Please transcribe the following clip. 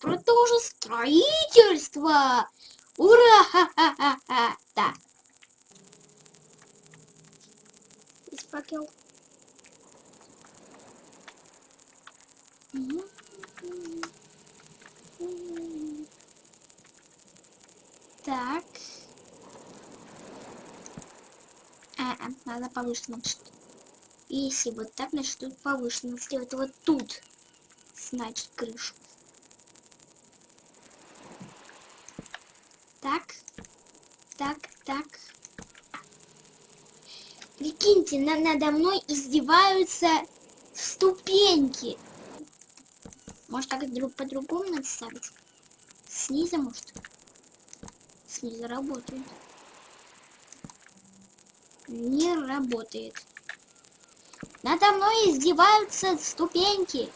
Продолжу строительство! Ура! Ха-ха-ха-ха! Есть факел. Так. А, а, надо повыше. Если вот так, значит, тут повыше. Сделать вот тут. Значит, крышу. Так. Так, так. Прикиньте, на надо мной издеваются ступеньки. Может, так друг по-другому надо ставить? Снизу, может? Снизу работает. Не работает. Надо мной издеваются ступеньки.